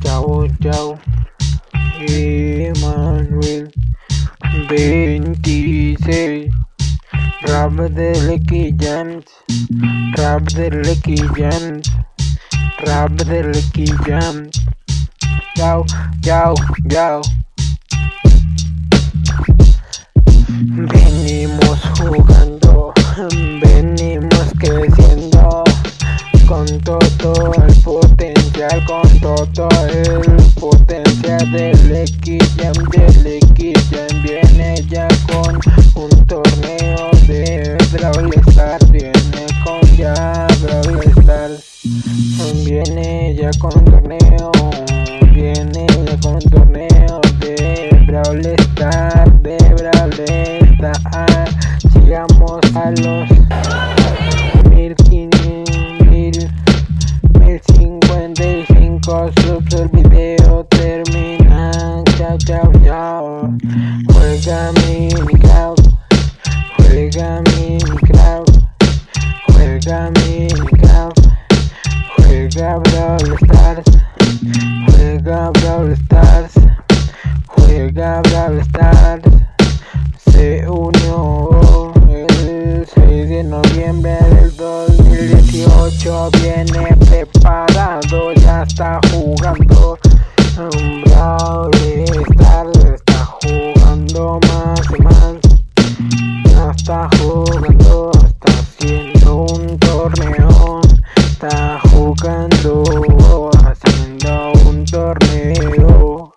Dauda Emmanuel 26 Drop the lucky gems Drop the lucky gems Drop the lucky gems Yo, yo, yo Venimos jugando Con todo el potencial del X-Jam Del X-Jam Viene ya con un torneo de Brawl Stars Viene con ya Brawl Stars. Viene ya con torneo Viene ya con torneo de Brawl Stars De Brawl Stars. Llegamos a los termina chao chao chao juega juega Minecraft juega Minecraft juega Brawl Stars juega Brawl Stars juega Brawl Stars. Se unió el 6 de noviembre del 2018 viene preparado ya está jugando Stars está jugando más y más. Ya está jugando está haciendo un torneo. Está jugando haciendo un torneo.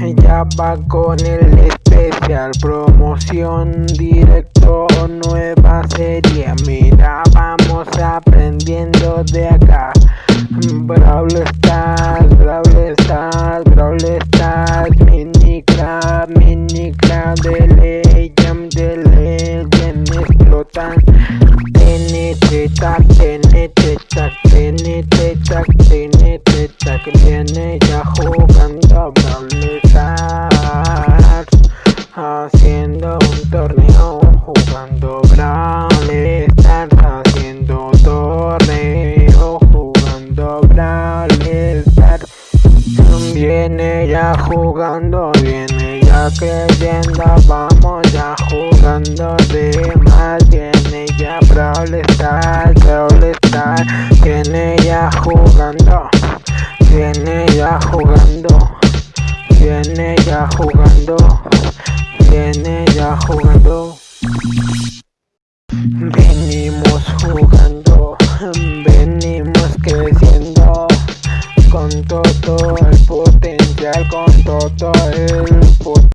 Ella va con el especial promoción directo nueva serie. Mira ya jugando Brawl Stars Haciendo un torneo, jugando Brawl Stars Haciendo torneo, jugando Brawl Stars. Viene ya jugando, viene ya creyendo, vamos ya jugando jugando, viene ya jugando. Venimos jugando, venimos creciendo. Con todo el potencial, con todo el potencial